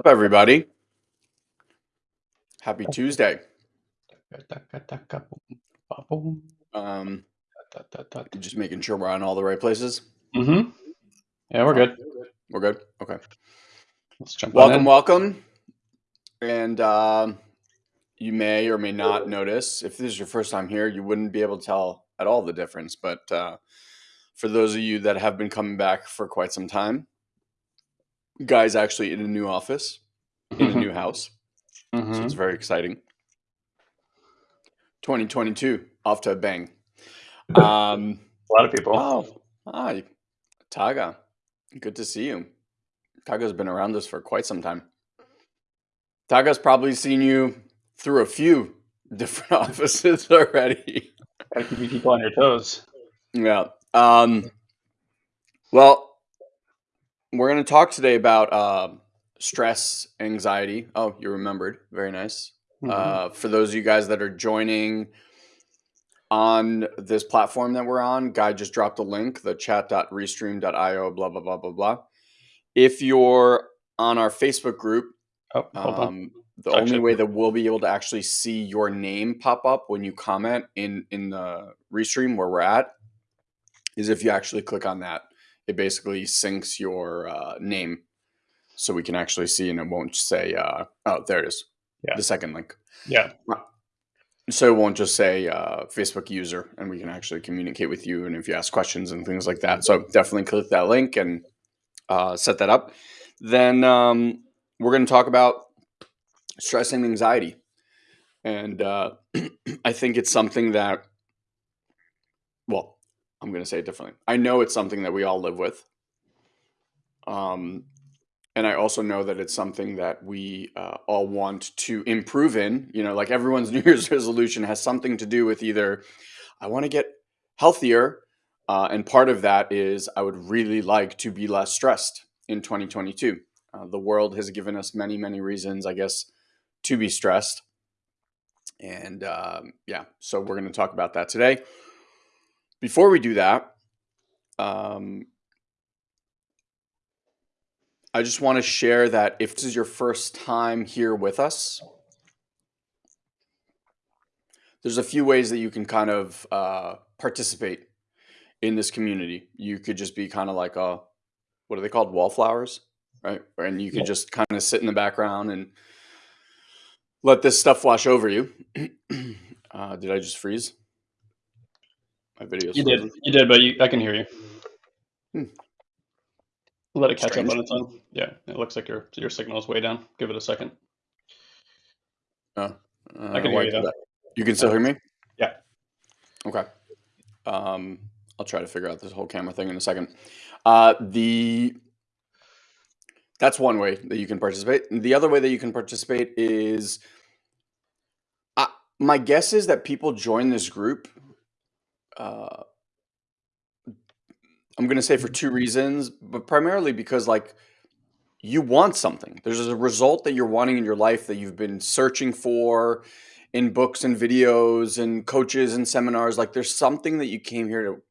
Up, everybody? Happy Tuesday. Um, just making sure we're on all the right places. Mm-hmm. Yeah, we're good. We're good. Okay. Let's jump Welcome, welcome. And um, you may or may not notice if this is your first time here, you wouldn't be able to tell at all the difference. But uh, for those of you that have been coming back for quite some time, Guy's actually in a new office, in a new house. So Mhm. it's very exciting. 2022, off to a bang. Um, A lot of people. oh, hi, Taga. Good to see you. Taga's been around us for quite some time. Taga's probably seen you through a few different offices already. Gotta keep people on your toes. Yeah. Um, well, we're going to talk today about uh, stress, anxiety. Oh, you remembered. Very nice. Mhm. Uh, for those of you guys that are joining on this platform that we're on, Guy just dropped a link, the chat.restream.io, blah, blah, blah, blah, blah. If you're on our Facebook group, oh, um, the only way that we'll be able to actually see your name pop up when you comment in in the restream where we're at is if you actually click on that. It basically syncs your uh, name, so we can actually see, and it won't say, uh, "Oh, there it is." Yeah. The second link, Yeah. so it won't just say uh, Facebook user, and we can actually communicate with you, and if you ask questions and things like that. So definitely click that link and uh, set that up. Then um, we're going to talk about stress and anxiety. And uh, I think it's something that, well, I'm going to say it differently. I know it's something that we all live with. Um, and I also know that it's something that we uh, all want to improve in. You know, like everyone's New Year's resolution has something to do with either I want to get healthier. Uh, and part of that is I would really like to be less stressed in 2022. Uh, the world has given us many, many reasons, I guess, to be stressed. And um, yeah, so we're going to talk about that today. Before we do that, um, I just want to share that if this is your first time here with us, there's a few ways that you can kind of uh, participate in this community. You could just be kind of like a, what are they called? Wallflowers, right? And you could Yeah. just kind of sit in the background and let this stuff wash over you. uh, did I just freeze? My video's You did. You did, but you, I can hear you. Hmm. Let it catch Strange. up on its own. Yeah, it looks like your your signal is way down. Give it a second. Uh, I can hear you, though. that? You can still hear me? Yeah. Okay. Um, I'll try to figure out this whole camera thing in a second. Uh, the that's one way that you can participate. The other way that you can participate is, uh, my guess is that people join this group. Uh, I'm going to say for two reasons, but primarily because like you want something. There's a result that you're wanting in your life that you've been searching for in books and videos and coaches and seminars. Like there's something that you came here to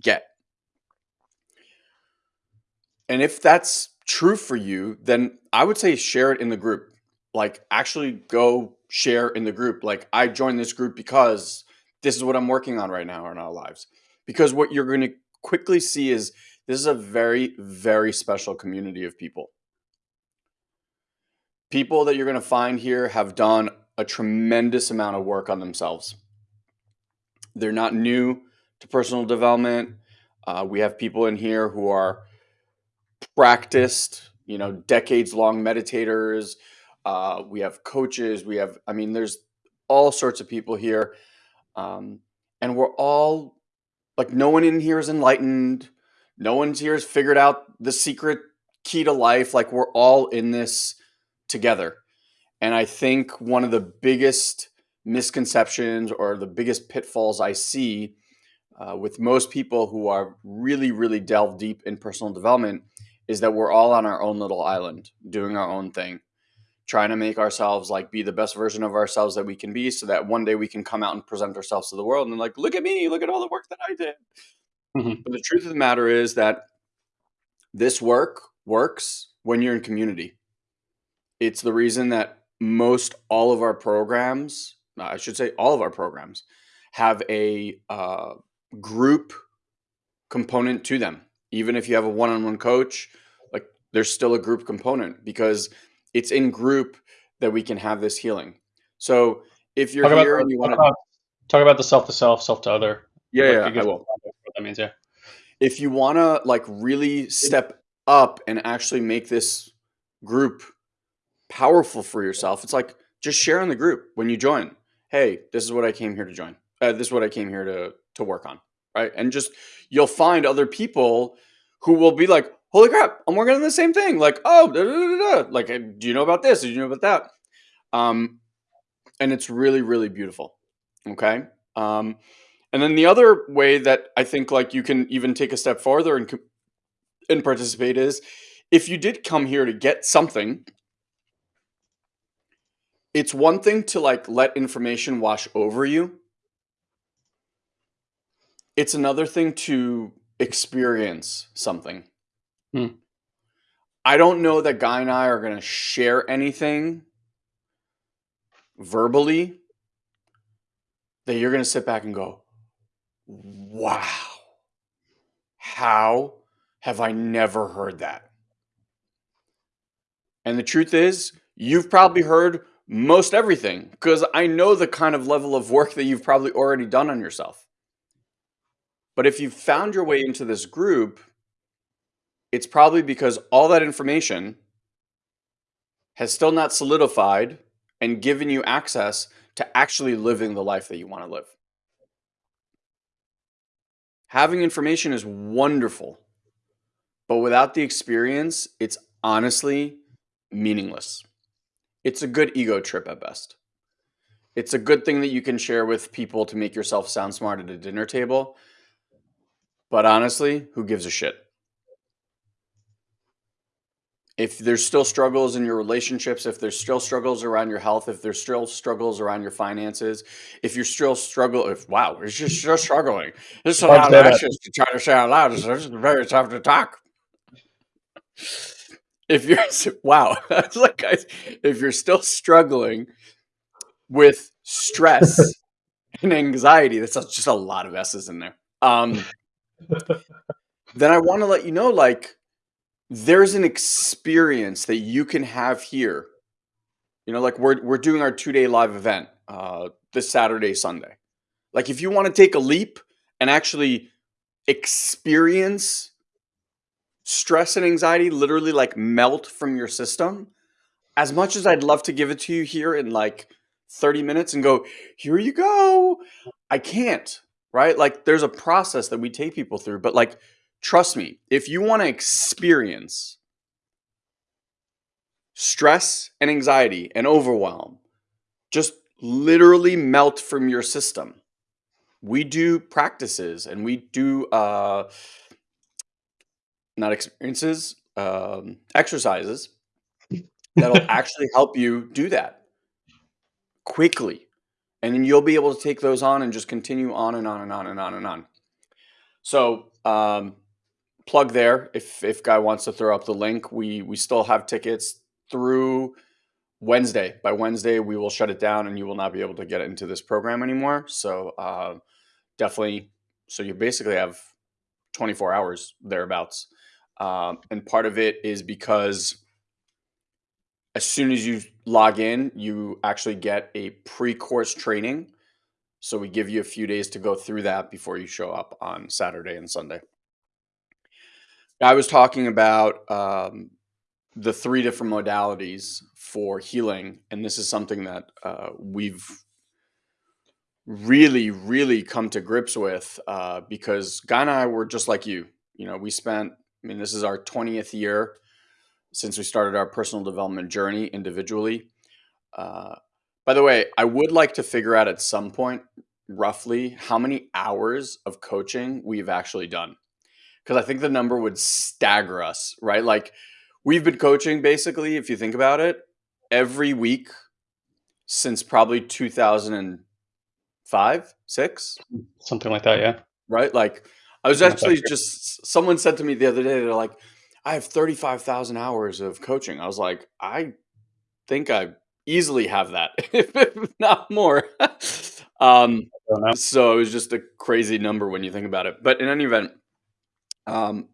get. And if that's true for you, then I would say share it in the group. Like actually go share in the group. Like I joined this group because this is what I'm working on right now in our lives. Because what you're going to quickly see is this is a very, very special community of people. People that you're going to find here have done a tremendous amount of work on themselves. They're not new to personal development. Uh, we have people in here who are practiced, you know, decades long meditators. Uh, we have coaches. We have, I mean, there's all sorts of people here. Um, and we're all like, no one in here is enlightened. No one's here has figured out the secret key to life. Like we're all in this together. And I think one of the biggest misconceptions or the biggest pitfalls I see uh, with most people who are really, really delved deep in personal development is that we're all on our own little island doing our own thing, trying to make ourselves like be the best version of ourselves that we can be so that one day we can come out and present ourselves to the world and like, look at me, look at all the work that I did. Mm-hmm. But the truth of the matter is that this work works when you're in community. It's the reason that most all of our programs, I should say all of our programs, have a uh, group component to them. Even if you have a one on one coach, like there's still a group component because it's in group that we can have this healing. So if you're talk here about, and you want to talk about the self to self, self to other. Yeah, yeah, I will. What that means, yeah. If you want to like really step up and actually make this group powerful for yourself, it's like just share in the group when you join. Hey, this is what I came here to join. Uh, this is what I came here to to work on, right? And just you'll find other people who will be like, "Holy crap, I'm working on the same thing." Like, "Oh, da, da, da, like, do you know about this? Do you know about that?" Um, and it's really, really beautiful. Okay. Um, and then the other way that I think like you can even take a step farther and and participate is if you did come here to get something it's one thing to like let information wash over you it's another thing to experience something hmm. i don't know that guy and i are going to share anything verbally that you're going to sit back and go wow how have I never heard that? And the truth is, you've probably heard most everything because I know the kind of level of work that you've probably already done on yourself. But if you've found your way into this group, it's probably because all that information has still not solidified and given you access to actually living the life that you want to live. Having information is wonderful. But without the experience, it's honestly meaningless. It's a good ego trip at best. It's a good thing that you can share with people to make yourself sound smart at a dinner table. But honestly, who gives a shit? If there's still struggles in your relationships, if there's still struggles around your health, if there's still struggles around your finances, if you're still struggle, if wow, it's just still struggling. This is a lot of actions to try to say out loud. It's very tough to talk if you're wow, like guys, if you're still struggling with stress and anxiety, that's just a lot of S's in there. Um, then I want to let you know, like, there's an experience that you can have here. You know, like we're we're doing our two day live event uh, this Saturday, Sunday. Like, if you want to take a leap and actually experience stress and anxiety literally like melt from your system, as much as I'd love to give it to you here in like 30 minutes and go, here you go, I can't, right? Like there's a process that we take people through, but like, trust me, if you want to experience stress and anxiety and overwhelm, just literally melt from your system. We do practices and we do uh, not experiences, um, exercises that'll actually help you do that quickly. And then you'll be able to take those on and just continue on and on and on and on and on. So, um, plug there if if guy wants to throw up the link. We we still have tickets through Wednesday. By Wednesday, we will shut it down, and you will not be able to get into this program anymore. So, uh, definitely. So you basically have 24 hours thereabouts um, and part of it is because as soon as you log in, you actually get a pre course training. So we give you a few days to go through that before you show up on Saturday and Sunday. I was talking about um, the three different modalities for healing, and this is something that uh, we've really, really come to grips with uh, because Guy and I were just like you. You know, we spent I mean, this is our 20th year since we started our personal development journey individually. Uh, by the way, I would like to figure out at some point roughly how many hours of coaching we've actually done. Because I think the number would stagger us, right? Like we've been coaching basically, if you think about it, every week since probably 2005, six, something like that. Yeah. Right. Like I was actually just, someone said to me the other day, they're like, I have 35,000 hours of coaching. I was like, I think I easily have that, if not more. um, so it was just a crazy number when you think about it. But in any event, um,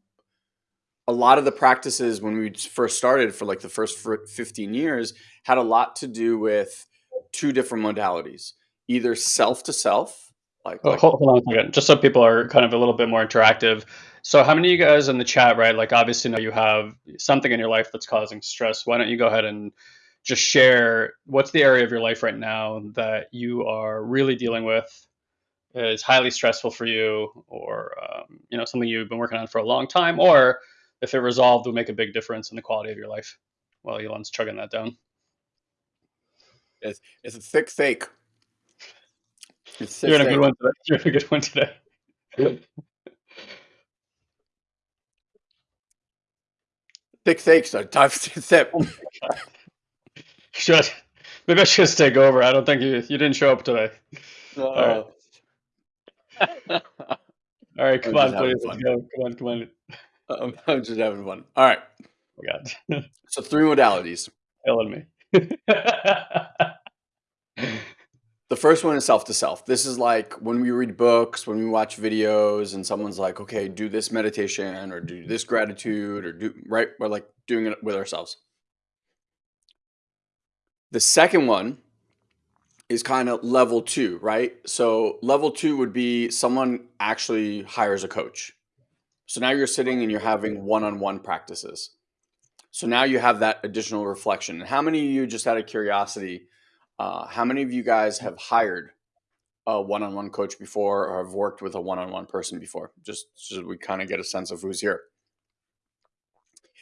a lot of the practices when we first started for like the first 15 years had a lot to do with two different modalities either self to self like, oh, like hold, hold, on a second just so people are kind of a little bit more interactive. So how many of you guys in the chat right like obviously know you have something in your life that's causing stress. Why don't you go ahead and just share what's the area of your life right now that you are really dealing with is highly stressful for you or um, you know something you've been working on for a long time or if it resolved will make a big difference in the quality of your life while elon's chugging that down. It's, it's a thick fake it's you're in a good one today. You're in a good one today. Thick fakes are tough. To sip oh should maybe i should take over. I don't think you you didn't show up today. Uh, all right all right, come on, please. Let's go. Come on, come on. I'm, I'm just having fun. All right. Oh, God. so three modalities. Killing me. the first one is self to self. This is like when we read books, when we watch videos, and someone's like, okay, do this meditation or do this gratitude or do, right? We're like doing it with ourselves. The second one is kind of level two, right? So level two would be someone actually hires a coach. So now you're sitting and you're having one-on-one practices. So now you have that additional reflection. And how many of you, just out of curiosity, uh, how many of you guys have hired a one-on-one coach before or have worked with a one-on-one person before? Just so we kind of get a sense of who's here.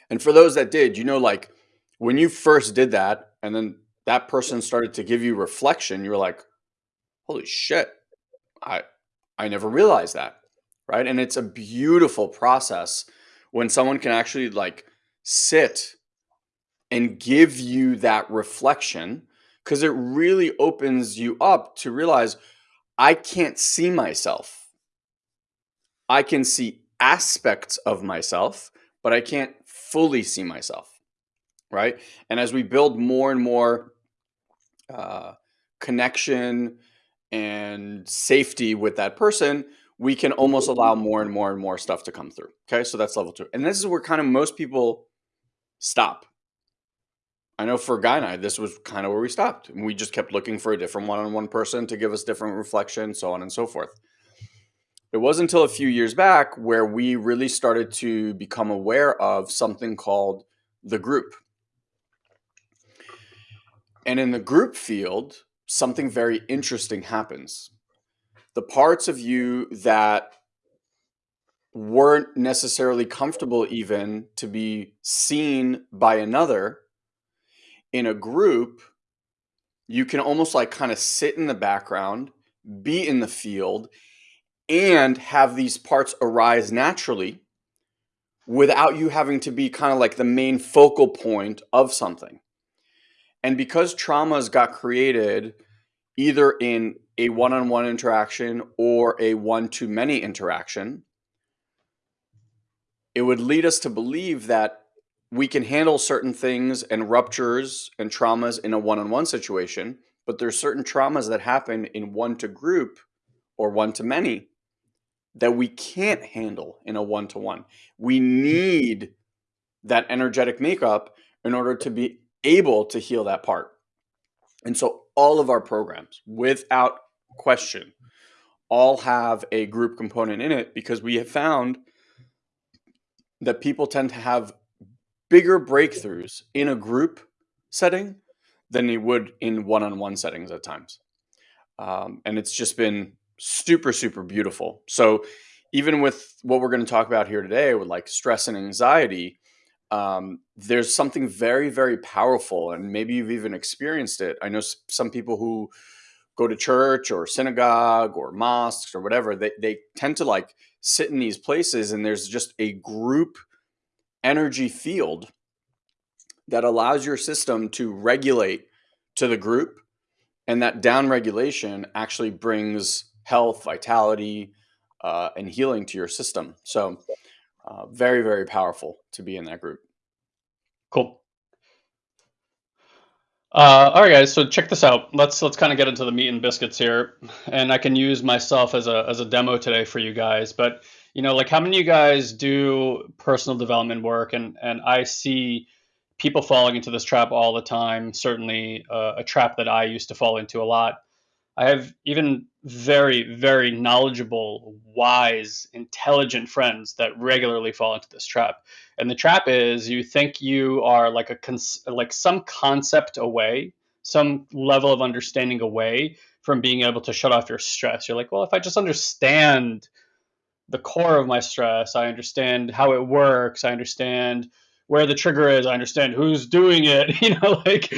And for those that did, you know, like when you first did that and then that person started to give you reflection, you were like, holy shit, I, I never realized that. Right. And it's a beautiful process when someone can actually like sit and give you that reflection because it really opens you up to realize I can't see myself. I can see aspects of myself, but I can't fully see myself. Right. And as we build more and more uh, connection and safety with that person, we can almost allow more and more and more stuff to come through. Okay, so that's level two. And this is where kind of most people stop. I know for Guy and I, this was kind of where we stopped. And we just kept looking for a different one on one person to give us different reflection, so on and so forth. It wasn't until a few years back where we really started to become aware of something called the group. And in the group field, something very interesting happens. The parts of you that weren't necessarily comfortable even to be seen by another in a group, you can almost like kind of sit in the background, be in the field, and have these parts arise naturally without you having to be kind of like the main focal point of something. And because traumas got created either in a one on one interaction or a one to many interaction, it would lead us to believe that we can handle certain things and ruptures and traumas in a one on one situation, but there's certain traumas that happen in one to group or one to many that we can't handle in a one to one. We need that energetic makeup in order to be able to heal that part. And so all of our programs, without question, all have a group component in it because we have found that people tend to have bigger breakthroughs in a group setting than they would in one-on-one settings at times. Um, and it's just been super, super beautiful. So even with what we're going to talk about here today with like stress and anxiety, um, there's something very, very powerful, and maybe you've even experienced it. I know some people who go to church or synagogue or mosques or whatever, they, they tend to like sit in these places, and there's just a group energy field that allows your system to regulate to the group. And that down regulation actually brings health, vitality, uh, and healing to your system. So, uh, very, very powerful to be in that group. Cool. Uh, all right, guys. So check this out. Let's let's kind of get into the meat and biscuits here, and I can use myself as a as a demo today for you guys. But you know, like how many of you guys do personal development work, and and I see people falling into this trap all the time. Certainly, uh, a trap that I used to fall into a lot. I have even very, very knowledgeable, wise, intelligent friends that regularly fall into this trap. And the trap is you think you are like a cons- like some concept away, some level of understanding away from being able to shut off your stress. You're like, well, if I just understand the core of my stress, I understand how it works, I understand where the trigger is. I understand who's doing it. You know, like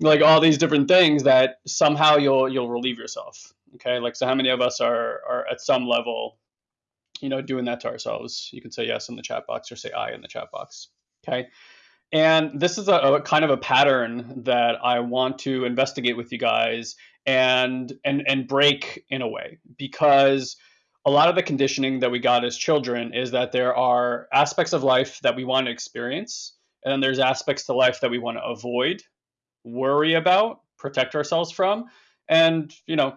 like all these different things that somehow you'll you'll relieve yourself. Okay, like so, how many of us are are at some level, you know, doing that to ourselves? You can say yes in the chat box or say aye in the chat box. Okay. And this is a, a kind of a pattern that I want to investigate with you guys and and and break in a way because a lot of the conditioning that we got as children is that there are aspects of life that we want to experience, and then there's aspects to life that we want to avoid, worry about, protect ourselves from. And, you know,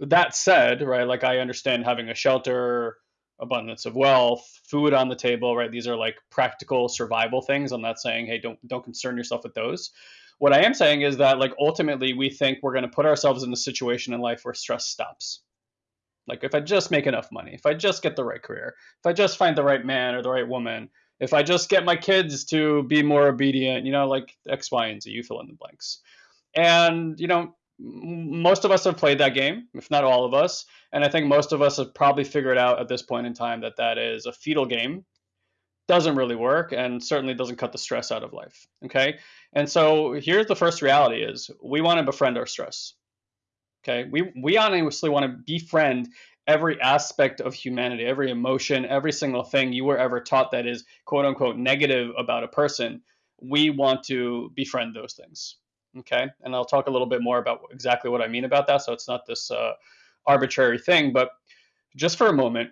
that said, right, like I understand having a shelter, abundance of wealth, food on the table, right? These are like practical survival things. I'm not saying, hey, don't don't concern yourself with those. What I am saying is that like ultimately we think we're going to put ourselves in a situation in life where stress stops like if I just make enough money, if I just get the right career, if I just find the right man or the right woman, if I just get my kids to be more obedient, you know, like X, Y, and Z, you fill in the blanks. And, you know, most of us have played that game, if not all of us. And I think most of us have probably figured out at this point in time that that is a fetal game, doesn't really work, and certainly doesn't cut the stress out of life. Okay. And so here's the first reality is we want to befriend our stress. Okay, we we honestly want to befriend every aspect of humanity, every emotion, every single thing you were ever taught that is quote unquote negative about a person. We want to befriend those things. Okay, and I'll talk a little bit more about exactly what I mean about that. So it's not this uh, arbitrary thing, but just for a moment,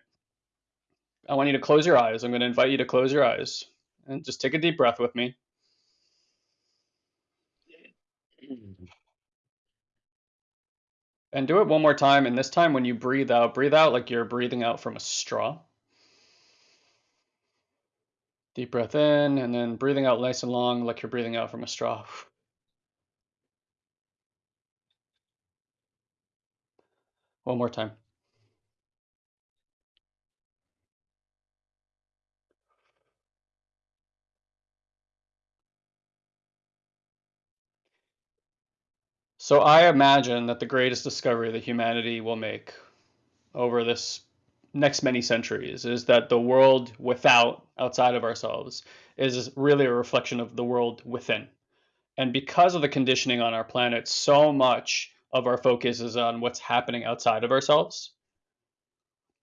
I want you to close your eyes. I'm going to invite you to close your eyes and just take a deep breath with me. And do it one more time. And this time, when you breathe out, breathe out like you're breathing out from a straw. Deep breath in, and then breathing out nice and long like you're breathing out from a straw. One more time. So I imagine that the greatest discovery that humanity will make over this next many centuries is that the world without, outside of ourselves, is really a reflection of the world within. And because of the conditioning on our planet, so much of our focus is on what's happening outside of ourselves.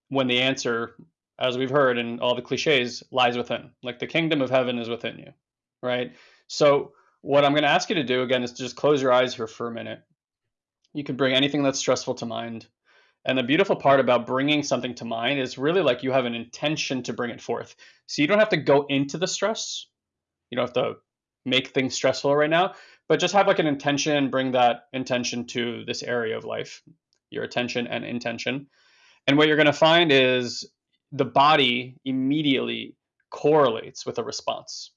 When the answer, as we've heard in all the cliches, lies within. Like the kingdom of heaven is within you, right? So what I'm going to ask you to do again is to just close your eyes here for a minute. You can bring anything that's stressful to mind. And the beautiful part about bringing something to mind is really like you have an intention to bring it forth. So you don't have to go into the stress. You don't have to make things stressful right now, but just have like an intention, bring that intention to this area of life, your attention and intention. And what you're going to find is the body immediately correlates with a response.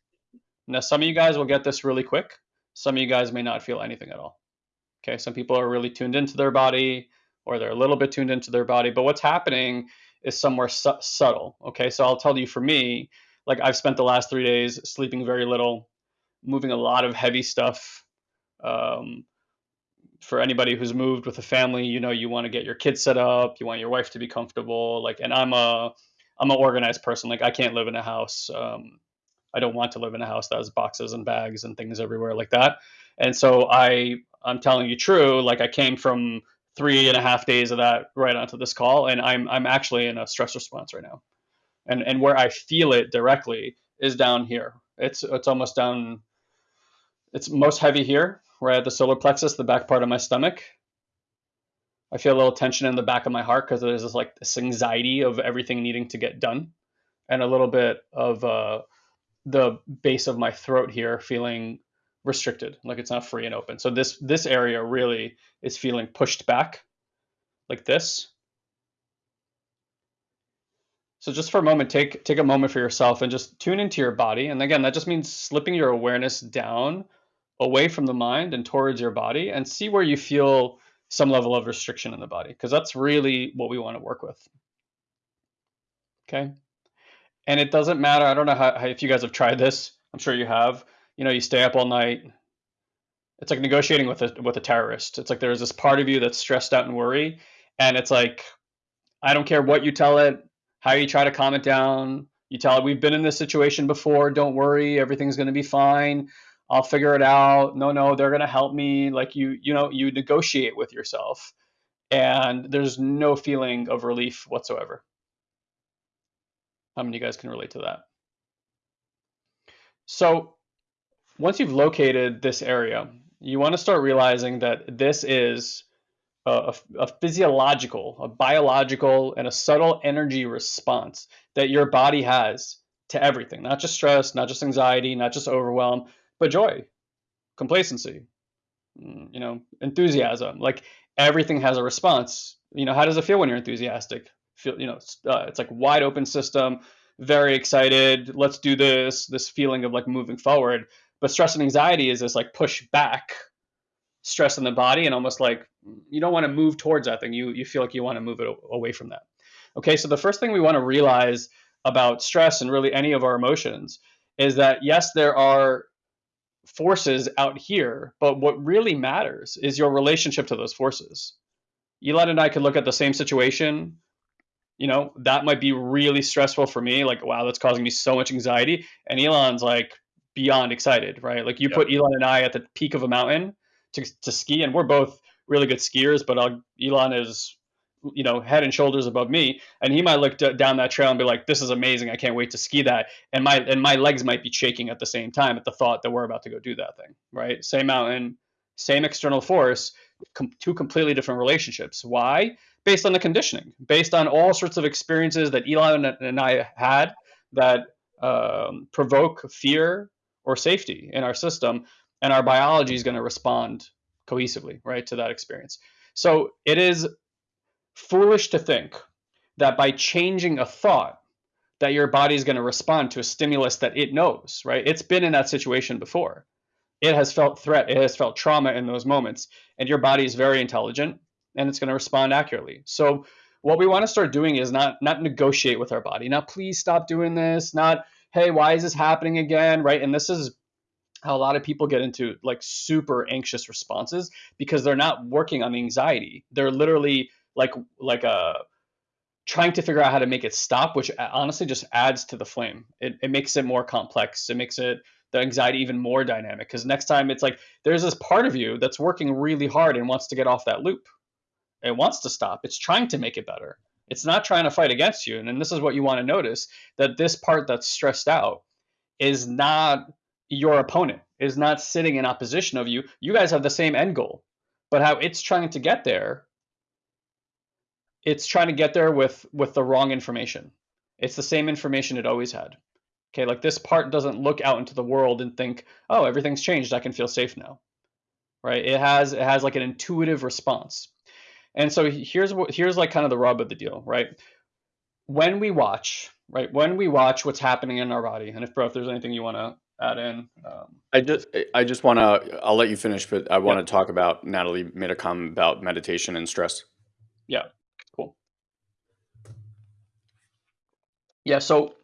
Now, some of you guys will get this really quick. Some of you guys may not feel anything at all. Okay, some people are really tuned into their body or they're a little bit tuned into their body, but what's happening is somewhere su- subtle. Okay, so I'll tell you for me, like I've spent the last three days sleeping very little, moving a lot of heavy stuff. Um, for anybody who's moved with a family, you know, you want to get your kids set up, you want your wife to be comfortable. Like, and I'm a, I'm an organized person. Like, I can't live in a house. Um, I don't want to live in a house that has boxes and bags and things everywhere like that. And so I I'm telling you true, like I came from three and a half days of that right onto this call, and I'm I'm actually in a stress response right now, and and where I feel it directly is down here. It's it's almost down. It's most heavy here, right at the solar plexus, the back part of my stomach. I feel a little tension in the back of my heart because there's this like this anxiety of everything needing to get done, and a little bit of uh, the base of my throat here feeling restricted, like it's not free and open. So this this area really is feeling pushed back, like this. So just for a moment, take take a moment for yourself and just tune into your body. And again, that just means slipping your awareness down away from the mind and towards your body and see where you feel some level of restriction in the body because that's really what we want to work with. Okay. And it doesn't matter. I don't know how, if you guys have tried this. I'm sure you have you know, you stay up all night. It's like negotiating with a with a terrorist. It's like there's this part of you that's stressed out and worry, and it's like, I don't care what you tell it, how you try to calm it down. You tell it we've been in this situation before. Don't worry, everything's going to be fine. I'll figure it out. No, no, they're going to help me. Like you, you know, you negotiate with yourself, and there's no feeling of relief whatsoever. How many of you guys can relate to that? So once you've located this area, you want to start realizing that this is a, a, physiological, a biological, and a subtle energy response that your body has to everything, not just stress, not just anxiety, not just overwhelm, but joy, complacency, mm, you know, enthusiasm. Like everything has a response. You know, how does it feel when you're enthusiastic? Feel, you know, uh, it's like wide open system, very excited. Let's do this. This feeling of like moving forward. But stress and anxiety is this like push back stress in the body and almost like you don't want to move towards that thing. You you feel like you want to move it away from that. Okay, so the first thing we want to realize about stress and really any of our emotions is that yes, there are forces out here, but what really matters is your relationship to those forces. Elon and I could look at the same situation. You know, that might be really stressful for me. Like, wow, that's causing me so much anxiety. And Elon's like, beyond excited, right? Like you yep. put Elon and I at the peak of a mountain to, to ski, and we're both really good skiers, but I'll, Elon is, you know, head and shoulders above me, and he might look d- down that trail and be like, "This is amazing! I can't wait to ski that." And my and my legs might be shaking at the same time at the thought that we're about to go do that thing, right? Same mountain, same external force, com- two completely different relationships. Why? Based on the conditioning, based on all sorts of experiences that Elon and I had that um, provoke fear or safety in our system, and our biology is going to respond cohesively, right, to that experience. So it is foolish to think that by changing a thought, that your body is going to respond to a stimulus that it knows, right? It's been in that situation before. It has felt threat, it has felt trauma in those moments, and your body is very intelligent and it's going to respond accurately. So what we want to start doing is not not negotiate with our body. Not please stop doing this, not hey, why is this happening again? Right. And this is how a lot of people get into like super anxious responses because they're not working on the anxiety. They're literally like like a uh, trying to figure out how to make it stop, which uh, honestly just adds to the flame. It, it makes it more complex. It makes it the anxiety even more dynamic because next time it's like there's this part of you that's working really hard and wants to get off that loop. It wants to stop. It's trying to make it better. It's not trying to fight against you. And then this is what you want to notice that this part that's stressed out is not your opponent, is not sitting in opposition of you. You guys have the same end goal. But how it's trying to get there, it's trying to get there with with the wrong information. It's the same information it always had. Okay, like this part doesn't look out into the world and think, "Oh, everything's changed. I can feel safe now." Right? It has it has like an intuitive response. And so here's what here's like kind of the rub of the deal, right? When we watch, right? When we watch what's happening in our body, and if bro, if there's anything you want to add in, um, I just I just want to I'll let you finish, but I want to talk about Natalie made a comment about meditation and stress. Yeah, cool. Yeah, so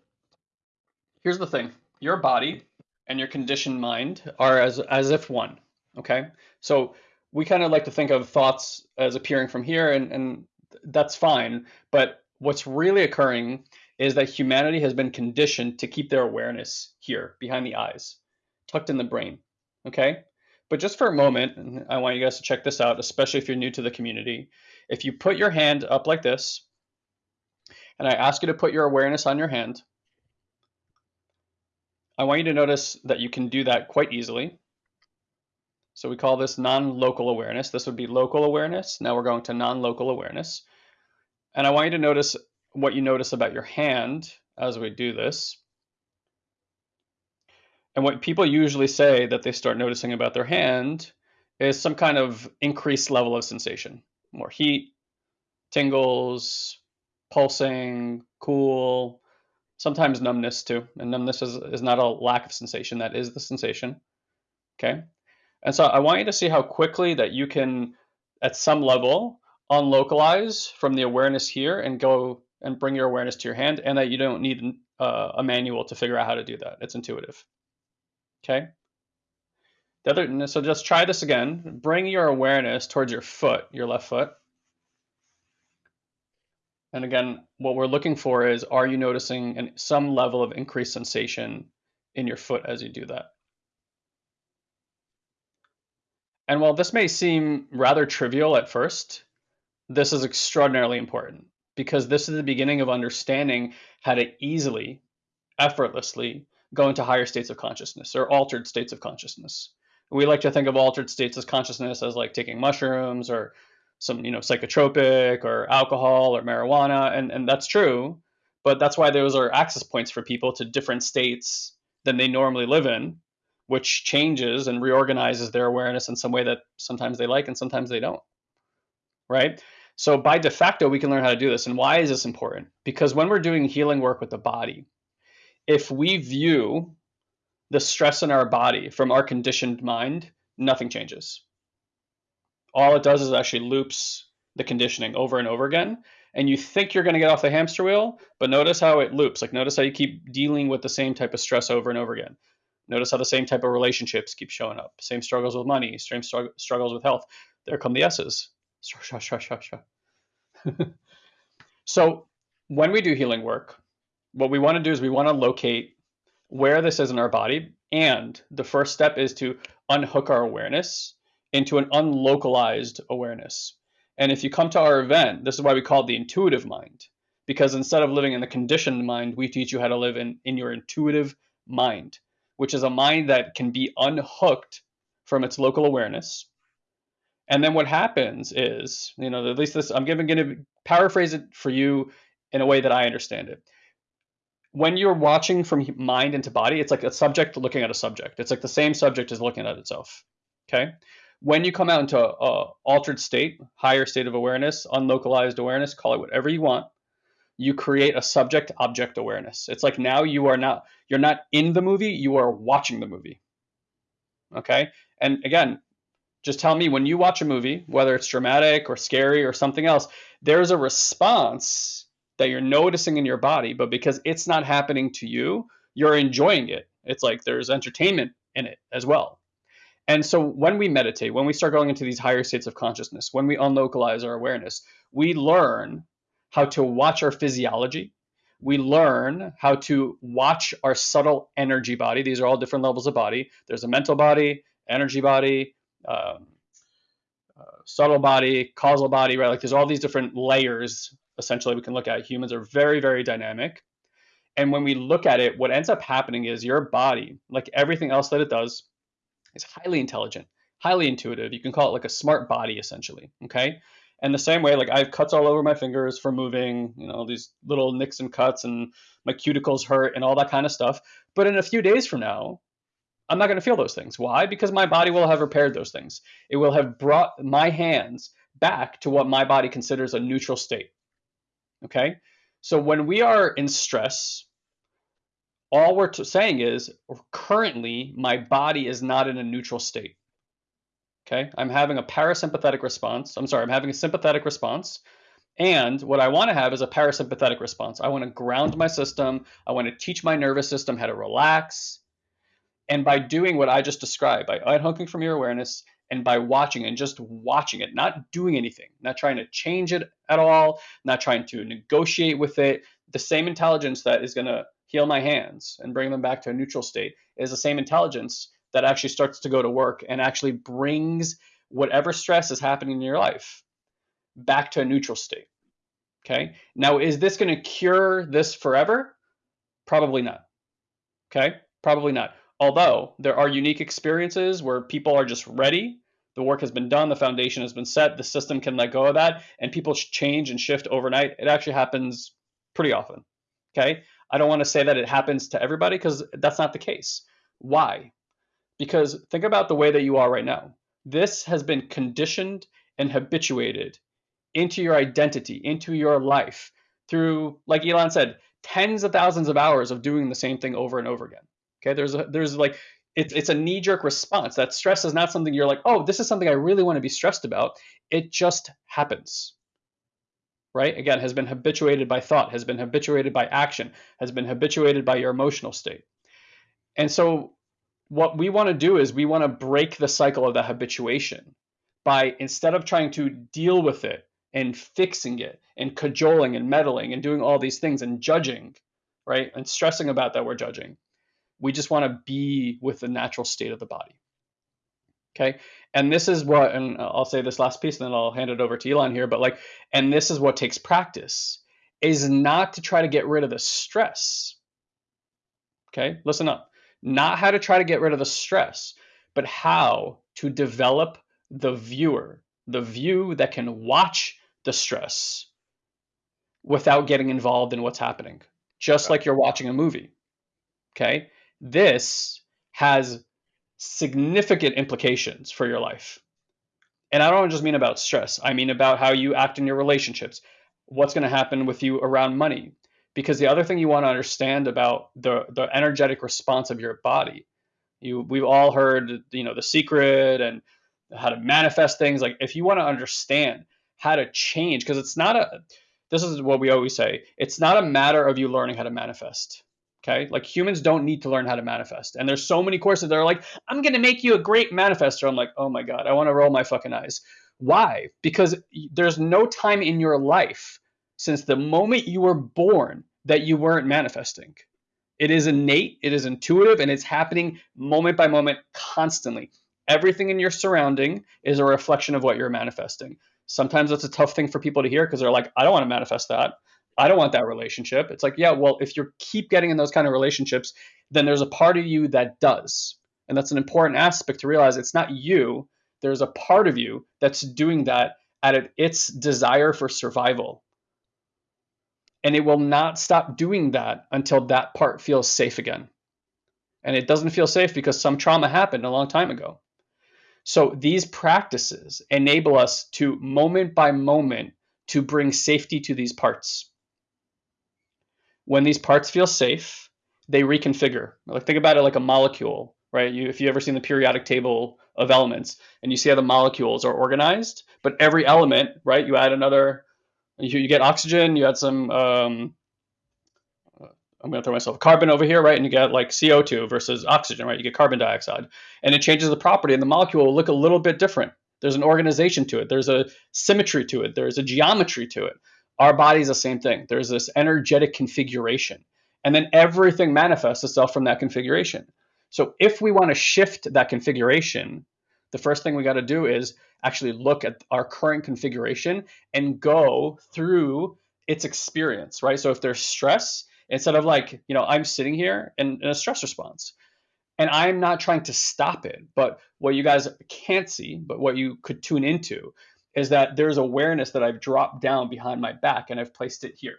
here's the thing: your body and your conditioned mind are as as if one. Okay, so we kind of like to think of thoughts as appearing from here, and, and that's fine. But what's really occurring is that humanity has been conditioned to keep their awareness here behind the eyes, tucked in the brain. Okay? But just for a moment, I want you guys to check this out, especially if you're new to the community. If you put your hand up like this, and I ask you to put your awareness on your hand, I want you to notice that you can do that quite easily. So we call this non-local awareness. This would be local awareness. Now we're going to non-local awareness. And I want you to notice what you notice about your hand as we do this. And what people usually say that they start noticing about their hand is some kind of increased level of sensation. More heat, tingles, pulsing, cool, sometimes numbness too. And numbness is, is not a lack of sensation, that is the sensation. Okay. And so I want you to see how quickly that you can, at some level, unlocalize from the awareness here and go and bring your awareness to your hand, and that you don't need uh, a manual to figure out how to do that. It's intuitive. Okay. The other, so just try this again. Bring your awareness towards your foot, your left foot. And again, what we're looking for is, are you noticing an, some level of increased sensation in your foot as you do that? And while this may seem rather trivial at first, this is extraordinarily important because this is the beginning of understanding how to easily, effortlessly go into higher states of consciousness or altered states of consciousness. We like to think of altered states of consciousness as like taking mushrooms or some, you know, psychotropic or alcohol or marijuana, and, and that's true. But that's why those are access points for people to different states than they normally live in, which changes and reorganizes their awareness in some way that sometimes they like and sometimes they don't. Right? So by de facto, we can learn how to do this. And why is this important? Because when we're doing healing work with the body, if we view the stress in our body from our conditioned mind, nothing changes. All it does is actually loops the conditioning over and over again. And you think you're going to get off the hamster wheel, but notice how it loops. Like, notice how you keep dealing with the same type of stress over and over again. Notice how the same type of relationships keep showing up. Same struggles with money, same struggles with health. There come the S's. so when we do healing work, what we want to do is we want to locate where this is in our body. And the first step is to unhook our awareness into an unlocalized awareness. And if you come to our event, this is why we call it the intuitive mind. Because instead of living in the conditioned mind, we teach you how to live in, in your intuitive mind, which is a mind that can be unhooked from its local awareness and then what happens is, you know, at least this, I'm going to paraphrase it for you in a way that I understand it. When you're watching from mind into body, it's like a subject looking at a subject. It's like the same subject is looking at itself. Okay. When you come out into a altered state, higher state of awareness, unlocalized awareness, call it whatever you want, you create a subject object awareness. It's like now you are not you're not in the movie, you are watching the movie. Okay? And again, just tell me when you watch a movie, whether it's dramatic or scary or something else, there's a response that you're noticing in your body, but because it's not happening to you, you're enjoying it. It's like there's entertainment in it as well. And so when we meditate, when we start going into these higher states of consciousness, when we unlocalize our awareness, we learn how to watch our physiology. We learn how to watch our subtle energy body. These are all different levels of body. There's a mental body, energy body, um, uh, subtle body, causal body, right? Like there's all these different layers essentially we can look at. Humans are very, very dynamic. And when we look at it, what ends up happening is your body, like everything else that it does, is highly intelligent, highly intuitive. You can call it like a smart body essentially. Okay. And the same way, like I have cuts all over my fingers from moving, you know, these little nicks and cuts, and my cuticles hurt and all that kind of stuff. But in a few days from now, I'm not going to feel those things. Why? Because my body will have repaired those things. It will have brought my hands back to what my body considers a neutral state. Okay? So when we are in stress, all we're saying is currently my body is not in a neutral state. Okay? I'm having a parasympathetic response. I'm sorry, I'm having a sympathetic response. And what I want to have is a parasympathetic response. I want to ground my system. I want to teach my nervous system how to relax and by doing what I just described, by unhooking from your awareness and by watching and just watching it, not doing anything, not trying to change it at all, not trying to negotiate with it, the same intelligence that is going to heal my hands and bring them back to a neutral state is the same intelligence that actually starts to go to work and actually brings whatever stress is happening in your life back to a neutral state. Okay. Now, is this going to cure this forever? Probably not. Okay. Probably not. Although there are unique experiences where people are just ready, the work has been done, the foundation has been set, the system can let go of that, and people change and shift overnight. It actually happens pretty often. Okay. I don't want to say that it happens to everybody because that's not the case. Why? Because think about the way that you are right now. This has been conditioned and habituated into your identity, into your life through, like Elon said, tens of thousands of hours of doing the same thing over and over again. Okay, there's a, there's like it's it's a knee jerk response. That stress is not something you're like, oh, this is something I really want to be stressed about. It just happens. Right? Again, has been habituated by thought, has been habituated by action, has been habituated by your emotional state. And so what we want to do is we want to break the cycle of the habituation by instead of trying to deal with it and fixing it and cajoling and meddling and doing all these things and judging, right? And stressing about that we're judging. We just want to be with the natural state of the body. Okay. And this is what, and I'll say this last piece and then I'll hand it over to Elon here, but like, and this is what takes practice is not to try to get rid of the stress. Okay. Listen up not how to try to get rid of the stress, but how to develop the viewer, the view that can watch the stress without getting involved in what's happening, just like you're watching a movie. Okay. This has significant implications for your life. And I don't just mean about stress, I mean about how you act in your relationships, what's going to happen with you around money, because the other thing you want to understand about the the energetic response of your body you we've all heard you know the secret and how to manifest things. Like if you want to understand how to change because it's not a this is what we always say it's not a matter of you learning how to manifest okay? Like humans don't need to learn how to manifest. And there's so many courses that are like i'm going to make you a great manifester. I'm like oh my god i want to roll my fucking eyes. Why? Because there's no time in your life since the moment you were born that you weren't manifesting. It is innate, it is intuitive, and it's happening moment by moment constantly. Everything in your surrounding is a reflection of what you're manifesting. Sometimes that's a tough thing for people to hear because they're like, I don't want to manifest that. I don't want that relationship. It's like, yeah, well, if you keep getting in those kind of relationships, then there's a part of you that does. And that's an important aspect to realize it's not you. There's a part of you that's doing that out of its desire for survival and it will not stop doing that until that part feels safe again. And it doesn't feel safe because some trauma happened a long time ago. So these practices enable us to moment by moment to bring safety to these parts. When these parts feel safe, they reconfigure. Like think about it like a molecule, right? You, if you ever seen the periodic table of elements and you see how the molecules are organized, but every element, right? You add another you, you get oxygen, you add some, um, I'm going to throw myself carbon over here, right? And you get like CO2 versus oxygen, right? You get carbon dioxide. And it changes the property, and the molecule will look a little bit different. There's an organization to it, there's a symmetry to it, there's a geometry to it. Our body's the same thing. There's this energetic configuration. And then everything manifests itself from that configuration. So if we want to shift that configuration, the first thing we got to do is actually look at our current configuration and go through its experience, right? So if there's stress, instead of like, you know, I'm sitting here in, in a stress response and I'm not trying to stop it, but what you guys can't see, but what you could tune into is that there's awareness that I've dropped down behind my back and I've placed it here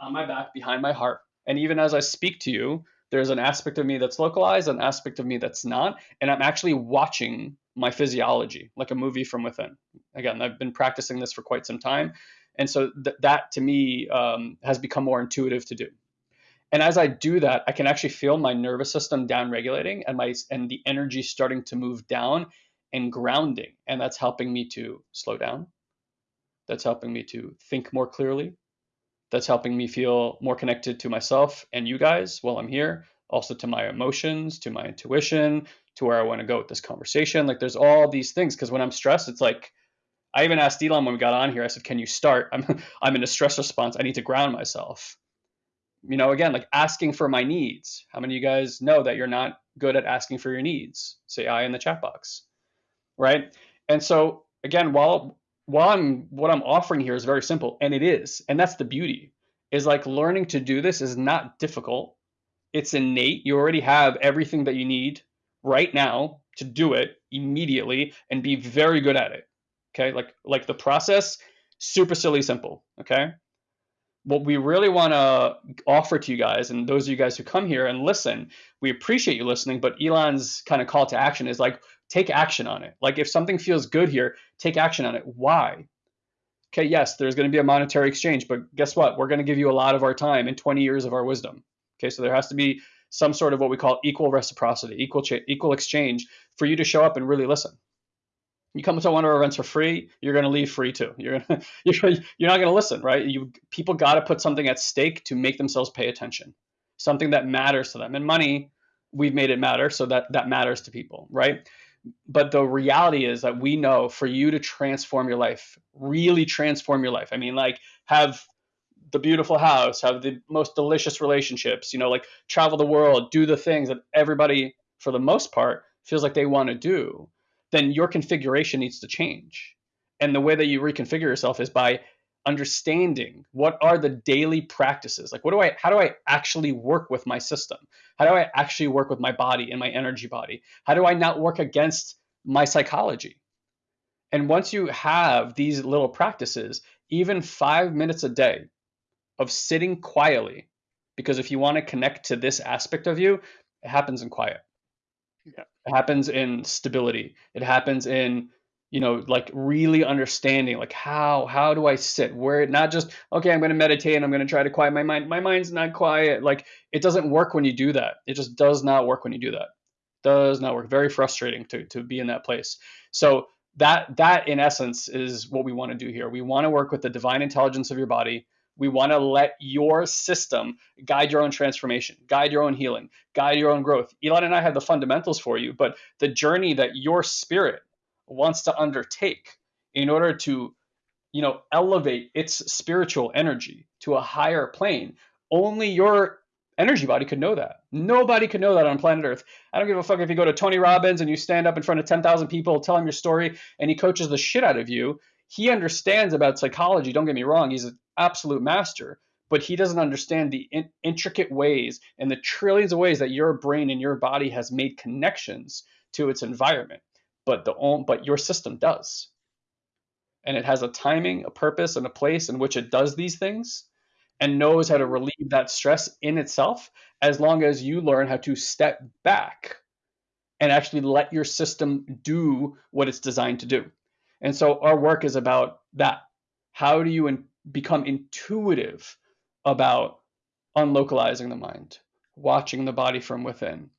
on my back behind my heart. And even as I speak to you, there's an aspect of me that's localized, an aspect of me that's not, and I'm actually watching my physiology like a movie from within. Again, I've been practicing this for quite some time, and so th- that to me um, has become more intuitive to do. And as I do that, I can actually feel my nervous system down regulating and my and the energy starting to move down and grounding, and that's helping me to slow down. That's helping me to think more clearly that's helping me feel more connected to myself and you guys while I'm here, also to my emotions, to my intuition, to where I want to go with this conversation. Like there's all these things because when aye'm stressed, it's like I even asked Elon when we got on here. I said, "Can you start? I'm I'm in a stress response. I need to ground myself." you know, again, like asking for my needs. How many of you guys know that you're not good at asking for your needs? Say I in the chat box, right? And so again, while while I'm what I'm offering here is very simple, and it is, and that's the beauty, is like learning to do this is not difficult. It's innate. You already have everything that you need right now to do it immediately and be very good at it. Okay, like like the process, super silly simple. Okay, what we really want to offer to you guys and those of you guys who come here and listen we appreciate you listening but elon's kind of call to action is like take action on it like if something feels good here take action on it why okay yes there's going to be a monetary exchange but guess what we're going to give you a lot of our time and 20 years of our wisdom okay so there has to be some sort of what we call equal reciprocity equal equal exchange for you to show up and really listen you come to one of our events for free, you're going to leave free too. You're gonna, you're, you're not going to listen, right? You people got to put something at stake to make themselves pay attention, something that matters to them. And money, we've made it matter, so that that matters to people, right? But the reality is that we know for you to transform your life, really transform your life. I mean, like have the beautiful house, have the most delicious relationships, you know, like travel the world, do the things that everybody, for the most part, feels like they want to do then your configuration needs to change. And the way that you reconfigure yourself is by understanding what are the daily practices. Like what do i how do i actually work with my system? How do i actually work with my body and my energy body? How do i not work against my psychology? And once you have these little practices even 5 minutes a day of sitting quietly because if you want to connect to this aspect of you it happens in quiet. Yeah. It happens in stability. It happens in you know like really understanding like how how do i sit? Where not just okay i'm going to meditate and i'm going to try to quiet my mind. My mind's not quiet. Like it doesn't work when you do that. It just does not work when you do that. Does not work. Very frustrating to to be in that place. So that that in essence is what we want to do here. We want to work with the divine intelligence of your body. We want to let your system guide your own transformation, guide your own healing, guide your own growth. Elon and I have the fundamentals for you, but the journey that your spirit wants to undertake in order to you know elevate its spiritual energy to a higher plane. Only your energy body could know that. Nobody could know that on planet earth. I don't give a fuck if you go to tony robbins and you stand up in front of 10,000 people tell him your story and he coaches the shit out of you. He understands about psychology. Don't get me wrong. He's an absolute master, but he doesn't understand the in- intricate ways and the trillions of ways that your brain and your body has made connections to its environment. But the but your system does. And it has a timing, a purpose, and a place in which it does these things and knows how to relieve that stress in itself as long as you learn how to step back and actually let your system do what it's designed to do. And so our work is about that. How do you become intuitive about unlocalizing the mind, watching the body from within.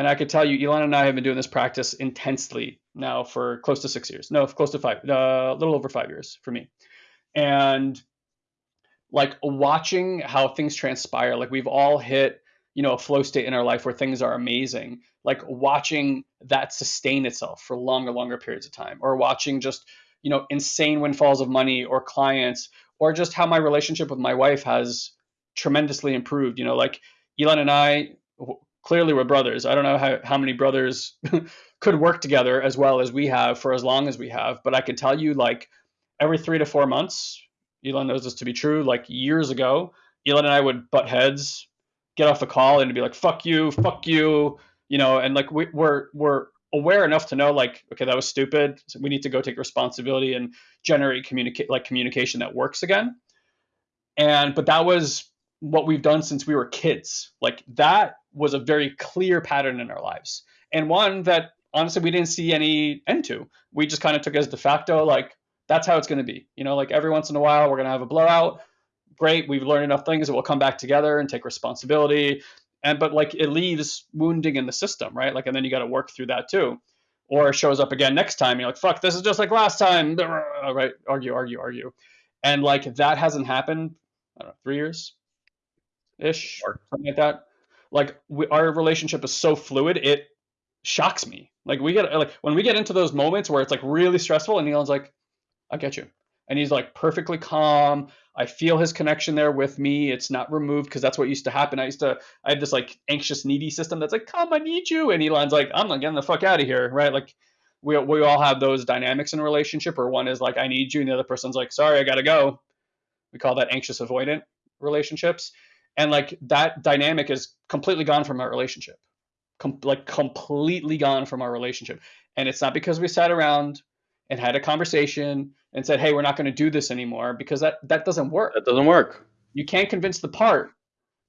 And I could tell you, Elon and I have been doing this practice intensely now for close to six years. No, close to five, uh, a little over five years for me. And like watching how things transpire, like we've all hit, you know, a flow state in our life where things are amazing. Like watching that sustain itself for longer, longer periods of time, or watching just you know insane windfalls of money or clients or just how my relationship with my wife has tremendously improved you know like elon and i clearly we're brothers. I don't know how, how many brothers could work together as well as we have for as long as we have but i can tell you like every three to four months elon knows this to be true like years ago elon and i would butt heads get off the call and be like fuck you fuck you you know and like we, we're we're aware enough to know like okay that was stupid so we need to go take responsibility and generate communicate like communication that works again. And but that was what we've done since we were kids. Like that was a very clear pattern in our lives and one that honestly we didn't see any end to. We just kind of took as de facto like that's how it's going to be. You know like every once in a while we're going to have a blowout. Great we've learned enough things that we'll come back together and take responsibility and but like it leaves wounding in the system right? Like and then you got to work through that too. Or it shows up again next time you're like fuck this is just like last time. Right argue argue argue. And like that hasn't happened i don't know three years ish or something like that like we, our relationship is so fluid it shocks me like we get like when we get into those moments where it's like really stressful and Elon's like i get you and he's like perfectly calm. I feel his connection there with me. It's not removed because that's what used to happen. I used to, I had this like anxious, needy system that's like, come, I need you. And Elon's like, I'm not getting the fuck out of here, right? Like, we, we all have those dynamics in a relationship where one is like, I need you, and the other person's like, sorry, I gotta go. We call that anxious avoidant relationships. And like that dynamic is completely gone from our relationship. Com- like completely gone from our relationship. And it's not because we sat around and had a conversation and said, "Hey, we're not going to do this anymore," because that that doesn't work. That doesn't work. You can't convince the part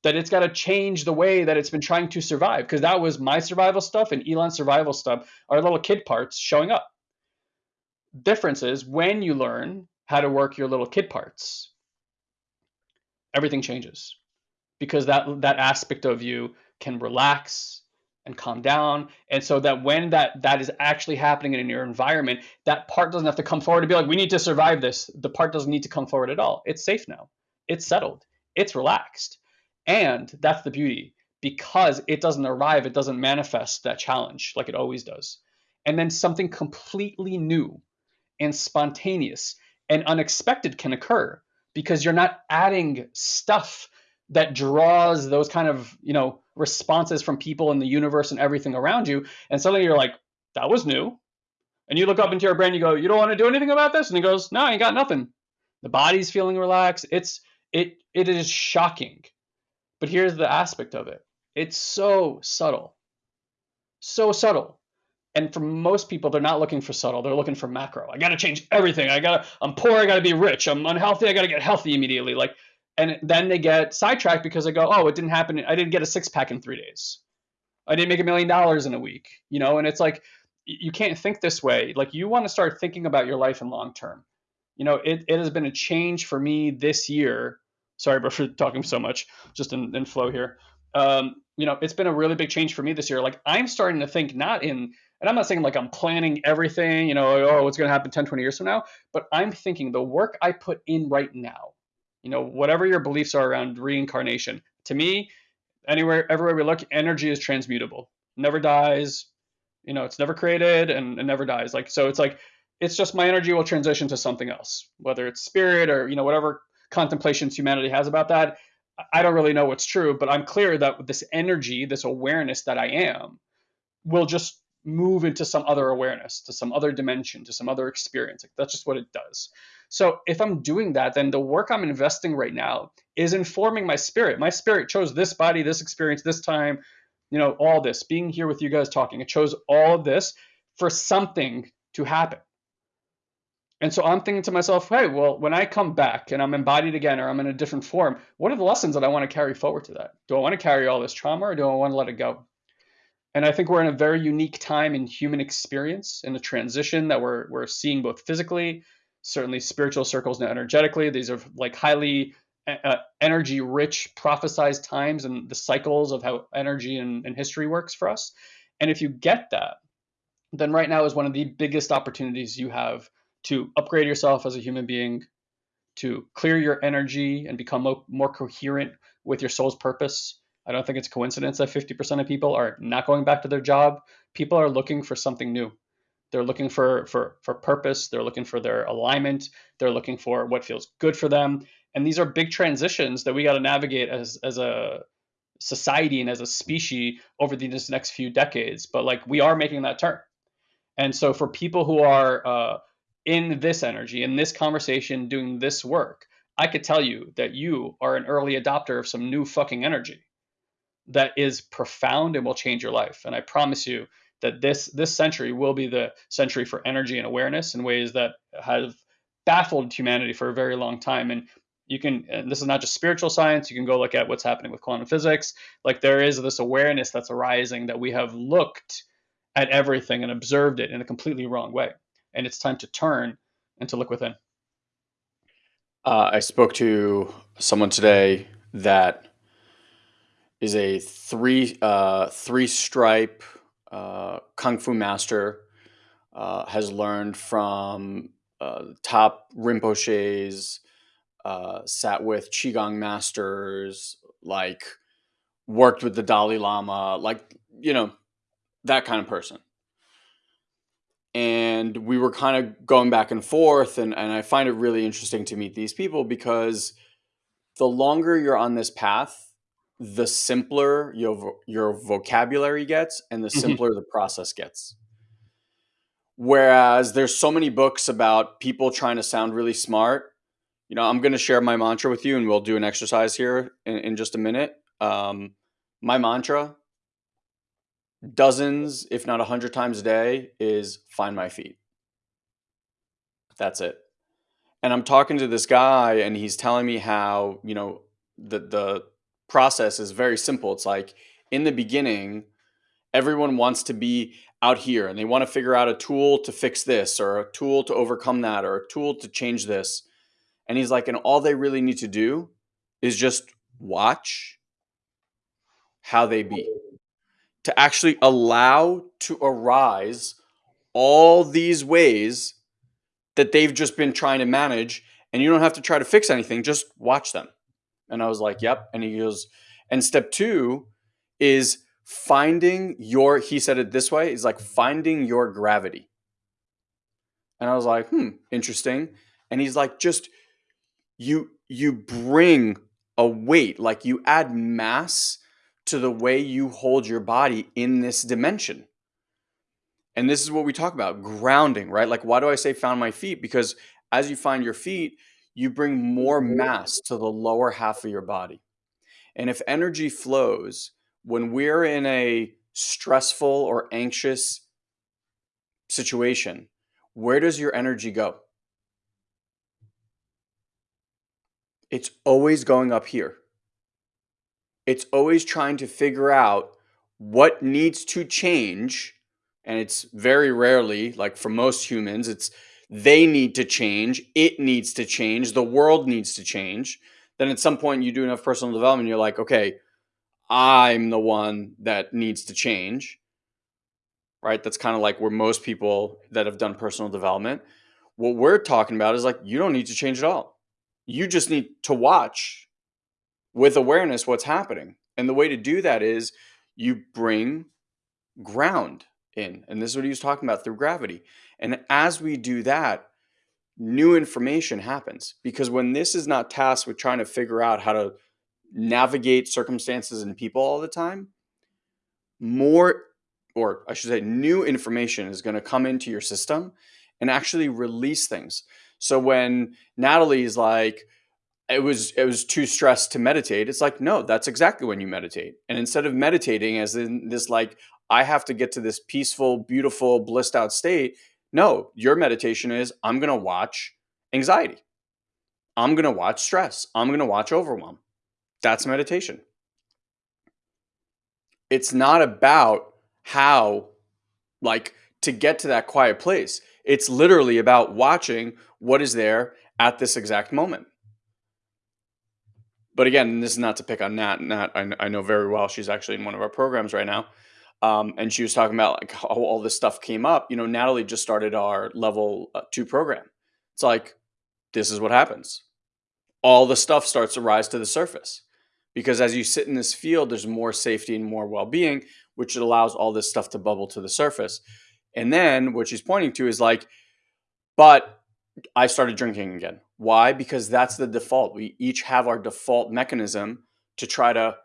that it's got to change the way that it's been trying to survive because that was my survival stuff and Elon's survival stuff, our little kid parts showing up. Difference is when you learn how to work your little kid parts, everything changes because that that aspect of you can relax and calm down. And so that when that that is actually happening in your environment that part doesn't have to come forward to be like we need to survive this. The part doesn't need to come forward at all. It's safe now. It's settled. It's relaxed. And that's the beauty. Because it doesn't arrive it doesn't manifest that challenge like it always does. And then something completely new and spontaneous and unexpected can occur because you're not adding stuff that draws those kind of you know responses from people in the universe and everything around you. And suddenly you're like that was new. And you look up into your brain you go you don't want to do anything about this? And he goes no i ain't got nothing. The body's feeling relaxed. It's it it is shocking. But here's the aspect of it. It's so subtle. So subtle. And for most people they're not looking for subtle. They're looking for macro. I gotta change everything. I gotta i'm poor. I gotta be rich. I'm unhealthy. I gotta get healthy immediately. Like and then they get sidetracked because they go, "Oh, it didn't happen. I didn't get a six pack in three days. I didn't make a million dollars in a week." You know, and it's like you can't think this way. Like you want to start thinking about your life in long term. You know, it, it has been a change for me this year. Sorry for talking so much, just in, in flow here. Um, you know, it's been a really big change for me this year. Like I'm starting to think not in, and I'm not saying like I'm planning everything, you know, oh, what's going to happen 10, 20 years from now, but I'm thinking the work I put in right now, you know, whatever your beliefs are around reincarnation. To me, anywhere, everywhere we look, energy is transmutable. Never dies. You know, it's never created and it never dies. Like so, it's like it's just my energy will transition to something else, whether it's spirit or you know whatever contemplations humanity has about that. I don't really know what's true, but I'm clear that this energy, this awareness that I am, will just move into some other awareness, to some other dimension, to some other experience. Like, that's just what it does. So if I'm doing that, then the work I'm investing right now is informing my spirit. My spirit chose this body, this experience, this time, you know, all this, being here with you guys talking. It chose all of this for something to happen. And so I'm thinking to myself, hey, well, when I come back and I'm embodied again or I'm in a different form, what are the lessons that I want to carry forward to that? Do I want to carry all this trauma or do I want to let it go? And I think we're in a very unique time in human experience in the transition that we're, we're seeing both physically, certainly spiritual circles and energetically. These are like highly uh, energy rich prophesized times and the cycles of how energy and, and history works for us. And if you get that, then right now is one of the biggest opportunities you have to upgrade yourself as a human being, to clear your energy and become mo- more coherent with your soul's purpose. I don't think it's coincidence that 50% of people are not going back to their job. People are looking for something new. They're looking for for for purpose. They're looking for their alignment. They're looking for what feels good for them. And these are big transitions that we got to navigate as as a society and as a species over these next few decades. But like we are making that turn. And so for people who are uh, in this energy, in this conversation, doing this work, I could tell you that you are an early adopter of some new fucking energy that is profound and will change your life. And I promise you, that this this century will be the century for energy and awareness in ways that have baffled humanity for a very long time. And you can and this is not just spiritual science you can go look at what's happening with quantum physics. Like there is this awareness that's arising that we have looked at everything and observed it in a completely wrong way. And it's time to turn and to look within. Uh, i spoke to someone today that is a three uh, three stripe uh, kung fu master, uh, has learned from uh, top Rinpoches, uh, sat with Qigong masters, like worked with the Dalai Lama, like, you know, that kind of person. and we were kind of going back and forth and, and i find it really interesting to meet these people because the longer you're on this path the simpler your, vo- your vocabulary gets and the Mhm. simpler the process gets. Whereas there's so many books about people trying to sound really smart you know i'm going to share my mantra with you and we'll do an exercise here in, in just a minute. Um, my mantra dozens if not a hundred times a day is find my feet. That's it. And I'm talking to this guy and he's telling me how, you know, the the process is very simple. It's like in the beginning, everyone wants to be out here and they want to figure out a tool to fix this or a tool to overcome that or a tool to change this. And he's like, and all they really need to do is just watch how they be. To actually allow to arise all these ways that they've just been trying to manage and you don't have to try to fix anything, just watch them. And I was like, yep. And he goes, and step two is finding your, he said it this way, is like finding your gravity. And I was like, hmm, interesting. And he's like, just you, you bring a weight, like you add mass to the way you hold your body in this dimension. And this is what we talk about grounding, right? Like, why do I say found my feet? Because as you find your feet, you bring more mm-hmm. mass to the lower half of your body. And if energy flows, when we're in a stressful or anxious situation, where does your energy go? It's always going up here. It's always trying to figure out what needs to change. And it's very rarely, like for most humans, it's they need to change, it needs to change, the world needs to change. Then at some point you do enough personal development, you're like, okay, I'm the one that needs to change. Right? That's kind of like where most people that have done personal development, what we're talking about is like, you don't need to change at all. You just need to watch with awareness what's happening. And the way to do that is you bring ground in. And this is what he was talking about through gravity. And as we do that, new information happens because when this is not tasked with trying to figure out how to navigate circumstances and people all the time, more, or I should say, new information is going to come into your system and actually release things. So when Natalie's like, it was it was too stressed to meditate. It's like, no, that's exactly when you meditate. And instead of meditating as in this like, I have to get to this peaceful, beautiful, blissed out state, no, your meditation is I'm gonna watch anxiety. I'm gonna watch stress. I'm gonna watch overwhelm. That's meditation. It's not about how, like, to get to that quiet place. It's literally about watching what is there at this exact moment. But again, this is not to pick on Nat. Nat, I, I know very well. She's actually in one of our programs right now. Um, and she was talking about like how all this stuff came up. You know, Natalie just started our level uh, two program. It's like, this is what happens. All the stuff starts to rise to the surface because as you sit in this field, there's more safety and more well being, which allows all this stuff to bubble to the surface. And then what she's pointing to is like, but I started drinking again. Why? Because that's the default. We each have our default mechanism to try to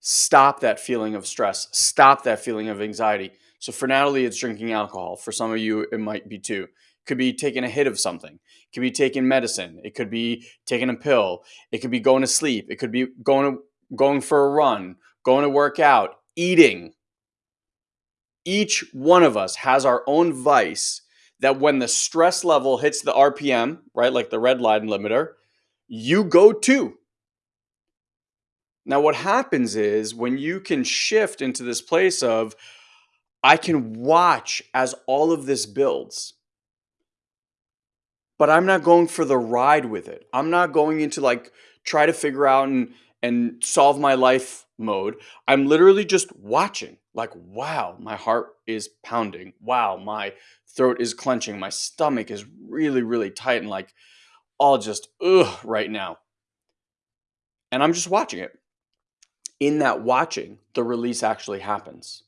stop that feeling of stress, stop that feeling of anxiety. So for Natalie, it's drinking alcohol. For some of you, it might be too. Could be taking a hit of something. It could be taking medicine. It could be taking a pill. It could be going to sleep. It could be going to, going for a run, going to work out, eating. Each one of us has our own vice that when the stress level hits the RPM, right, like the red line limiter, you go to. Now, what happens is when you can shift into this place of, I can watch as all of this builds, but I'm not going for the ride with it. I'm not going into like try to figure out and and solve my life mode. I'm literally just watching. Like, wow, my heart is pounding. Wow, my throat is clenching. My stomach is really, really tight and like all just ugh right now. And I'm just watching it. In that watching, the release actually happens.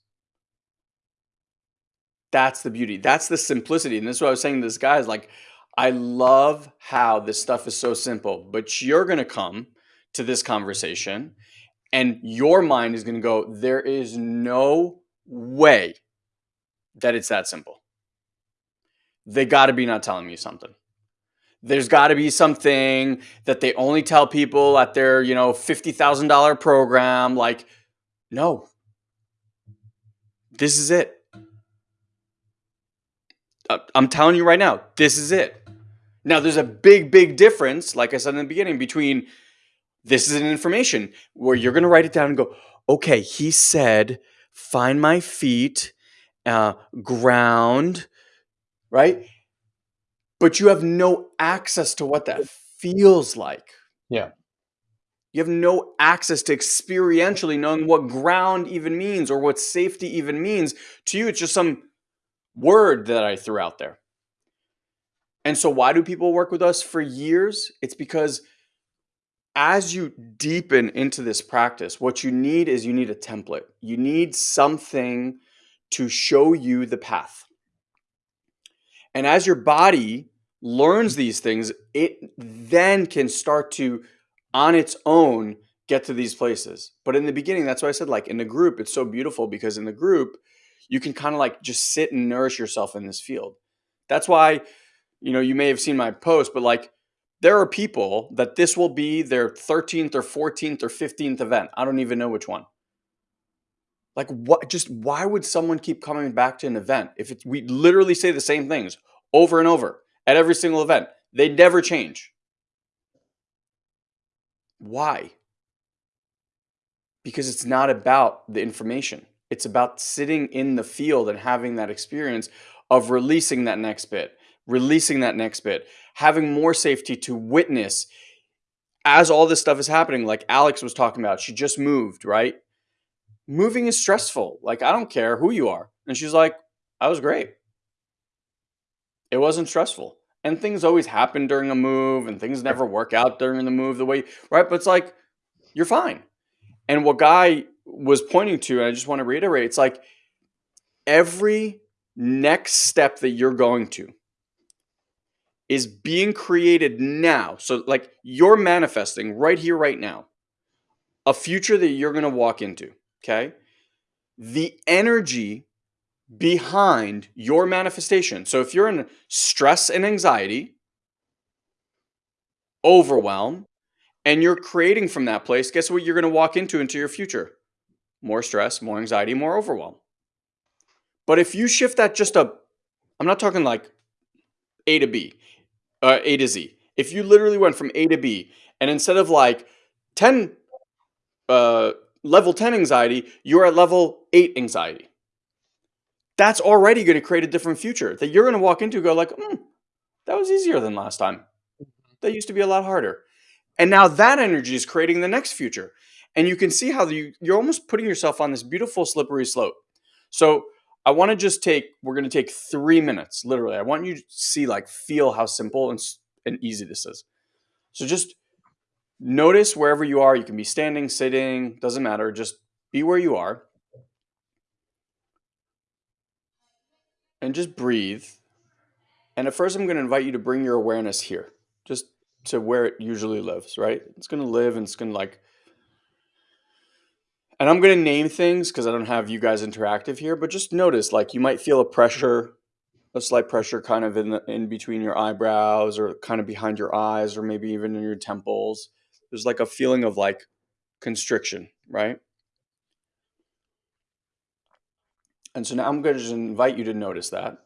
That's the beauty. That's the simplicity. And this is what I was saying to this guy is like, I love how this stuff is so simple, but you're going to come to this conversation and your mind is going to go, there is no way that it's that simple. They got to be not telling me something. There's got to be something that they only tell people at their, you know, $50,000 program. Like, no, this is it. Uh, I'm telling you right now, this is it. Now, there's a big, big difference, like I said in the beginning, between this is an information where you're going to write it down and go, okay, he said, find my feet, uh, ground, right? But you have no access to what that feels like. Yeah. You have no access to experientially knowing what ground even means or what safety even means. To you, it's just some word that I threw out there. And so, why do people work with us for years? It's because as you deepen into this practice, what you need is you need a template. You need something to show you the path. And as your body learns these things, it then can start to, on its own, get to these places. But in the beginning, that's why I said, like in the group, it's so beautiful because in the group, you can kind of like just sit and nourish yourself in this field. That's why, you know, you may have seen my post, but like there are people that this will be their 13th or 14th or 15th event. I don't even know which one. Like what just why would someone keep coming back to an event if it's we literally say the same things over and over at every single event? They never change. Why? Because it's not about the information. It's about sitting in the field and having that experience of releasing that next bit, releasing that next bit, having more safety to witness as all this stuff is happening. Like Alex was talking about, she just moved, right? Moving is stressful. Like, I don't care who you are. And she's like, I was great. It wasn't stressful. And things always happen during a move and things never work out during the move the way, right? But it's like, you're fine. And what Guy was pointing to, and I just want to reiterate, it's like every next step that you're going to is being created now. So, like, you're manifesting right here, right now, a future that you're going to walk into. Okay. The energy behind your manifestation. So, if you're in stress and anxiety, overwhelm, and you're creating from that place, guess what you're going to walk into into your future? more stress, more anxiety, more overwhelm. But if you shift that just a, I'm not talking like A to B, uh, A to Z. If you literally went from A to B and instead of like 10, uh, level 10 anxiety, you're at level 8 anxiety. That's already going to create a different future that you're going to walk into go like, hmm, that was easier than last time. That used to be a lot harder. And now that energy is creating the next future and you can see how you, you're almost putting yourself on this beautiful slippery slope. So I want to just take, we're going to take three minutes, literally. I want you to see, like, feel how simple and, and easy this is. So just notice wherever you are. You can be standing, sitting, doesn't matter. Just be where you are. And just breathe. And at first, I'm going to invite you to bring your awareness here, just to where it usually lives, right? It's going to live and it's going to like and I'm going to name things because I don't have you guys interactive here, but just notice like you might feel a pressure, a slight pressure kind of in the, in between your eyebrows or kind of behind your eyes or maybe even in your temples. There's like a feeling of like constriction, right? And so now I'm going to just invite you to notice that.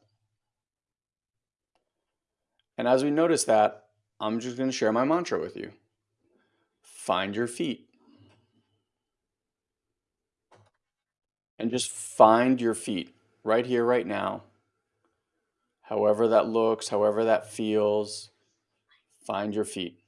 And as we notice that, I'm just going to share my mantra with you. Find your feet. and just find your feet right here, right now. However that looks, however that feels, find your feet.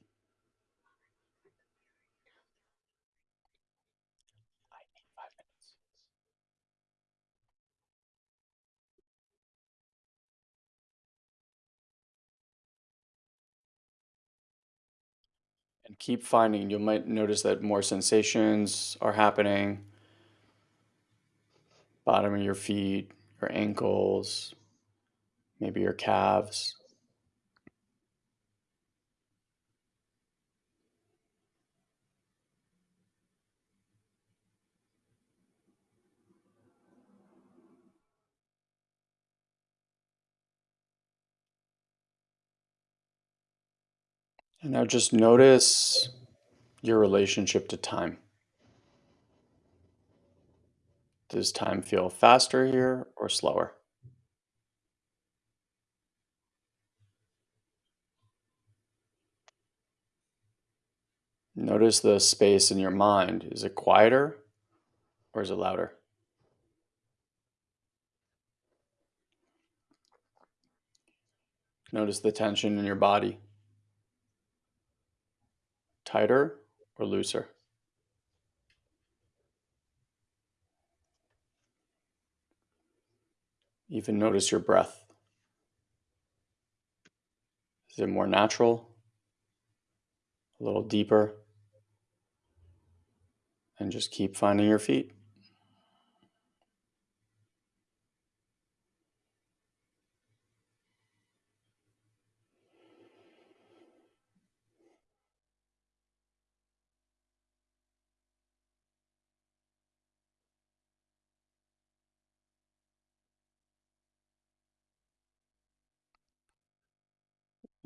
And keep finding, you might notice that more sensations are happening bottom of your feet, your ankles, maybe your calves. And now just notice your relationship to time. Does time feel faster here or slower? Notice the space in your mind. Is it quieter or is it louder? Notice the tension in your body. Tighter or looser? Even notice your breath. Is it more natural? A little deeper? And just keep finding your feet.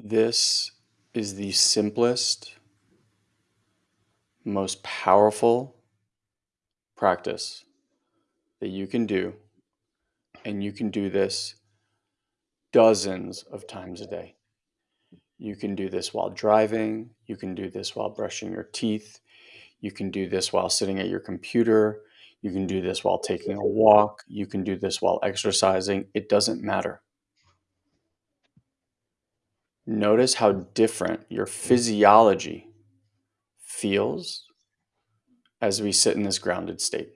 This is the simplest, most powerful practice that you can do. And you can do this dozens of times a day. You can do this while driving. You can do this while brushing your teeth. You can do this while sitting at your computer. You can do this while taking a walk. You can do this while exercising. It doesn't matter. Notice how different your physiology feels as we sit in this grounded state.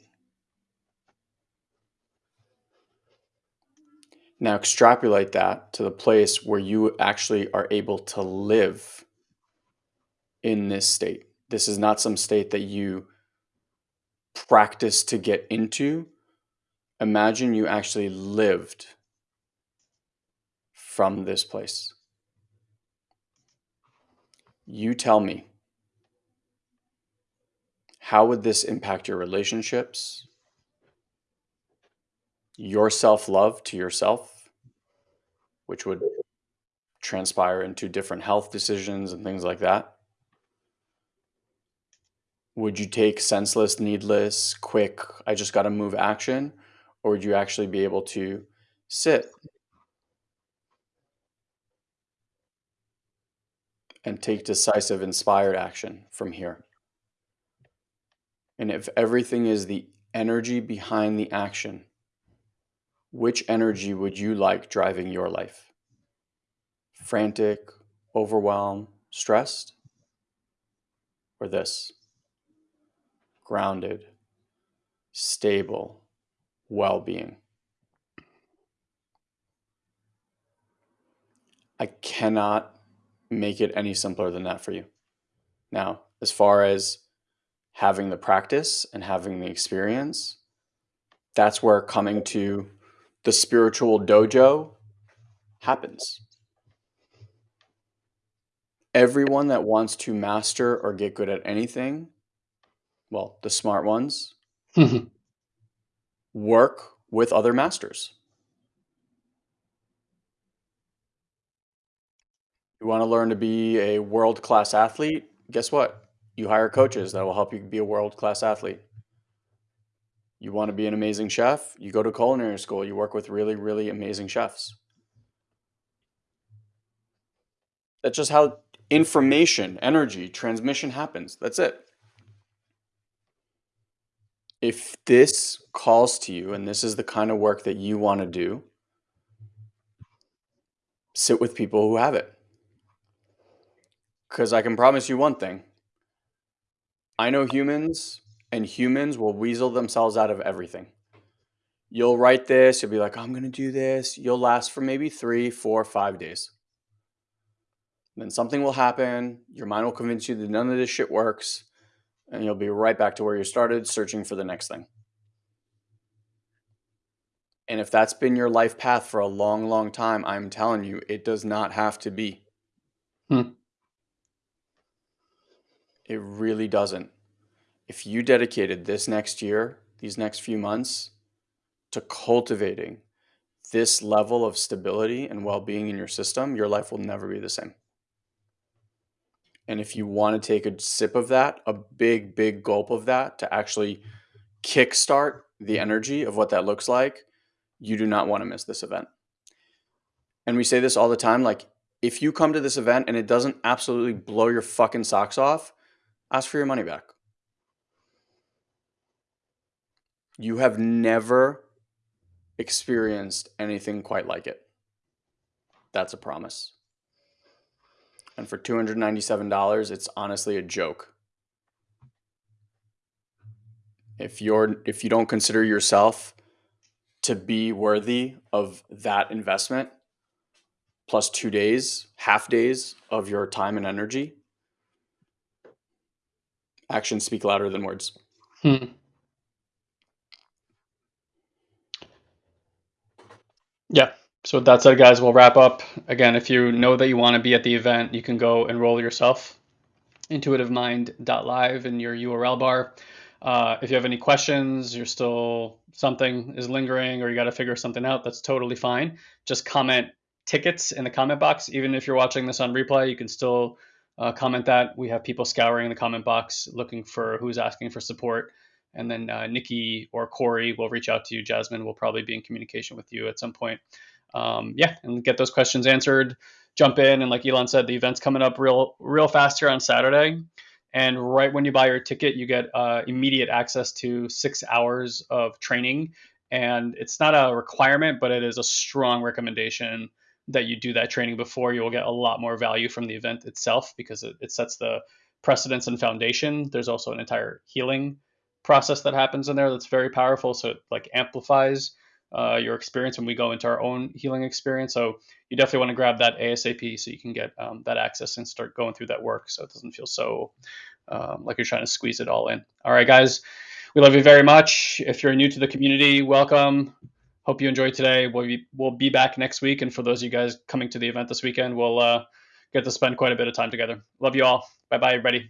Now extrapolate that to the place where you actually are able to live in this state. This is not some state that you practice to get into. Imagine you actually lived from this place. You tell me, how would this impact your relationships, your self love to yourself, which would transpire into different health decisions and things like that? Would you take senseless, needless, quick, I just got to move action? Or would you actually be able to sit and take decisive, inspired action from here. And if everything is the energy behind the action, which energy would you like driving your life? Frantic, overwhelmed, stressed? Or this? Grounded, stable, well being. I cannot make it any simpler than that for you. Now, as far as having the practice and having the experience, that's where coming to the spiritual dojo happens. Everyone that wants to master or get good at anything, well, the smart ones, mm-hmm. work with other masters. You want to learn to be a world class athlete? Guess what? You hire coaches that will help you be a world class athlete. You want to be an amazing chef? You go to culinary school. You work with really, really amazing chefs. That's just how information, energy, transmission happens. That's it. If this calls to you and this is the kind of work that you want to do, sit with people who have it. Because I can promise you one thing I know humans, and humans will weasel themselves out of everything. You'll write this, you'll be like, I'm going to do this. You'll last for maybe three, four, five days. Then something will happen. Your mind will convince you that none of this shit works. And you'll be right back to where you started, searching for the next thing. And if that's been your life path for a long, long time, I'm telling you, it does not have to be. Hmm. It really doesn't. If you dedicated this next year, these next few months, to cultivating this level of stability and well being in your system, your life will never be the same. And if you want to take a sip of that, a big, big gulp of that to actually kickstart the energy of what that looks like, you do not want to miss this event. And we say this all the time like, if you come to this event and it doesn't absolutely blow your fucking socks off, ask for your money back. You have never experienced anything quite like it. That's a promise. And for $297, it's honestly a joke. If you're if you don't consider yourself to be worthy of that investment plus 2 days, half days of your time and energy, actions speak louder than words. Hmm. Yeah. So with that said, guys, we'll wrap up. Again, if you know that you want to be at the event, you can go enroll yourself. Intuitivemind.live in your URL bar. Uh, if you have any questions, you're still something is lingering, or you got to figure something out, that's totally fine. Just comment tickets in the comment box. Even if you're watching this on replay, you can still uh, comment that. We have people scouring the comment box looking for who's asking for support. And then uh, Nikki or Corey will reach out to you. Jasmine will probably be in communication with you at some point. Um, yeah, and get those questions answered. Jump in, and like Elon said, the event's coming up real, real fast here on Saturday. And right when you buy your ticket, you get uh, immediate access to six hours of training. And it's not a requirement, but it is a strong recommendation that you do that training before. You will get a lot more value from the event itself because it, it sets the precedence and foundation. There's also an entire healing process that happens in there that's very powerful. So it like amplifies uh, your experience when we go into our own healing experience. So you definitely want to grab that ASAP so you can get um, that access and start going through that work so it doesn't feel so um, like you're trying to squeeze it all in. All right, guys, we love you very much. If you're new to the community, welcome. Hope you enjoyed today. We'll be, we'll be back next week. And for those of you guys coming to the event this weekend, we'll uh, get to spend quite a bit of time together. Love you all. Bye bye, everybody.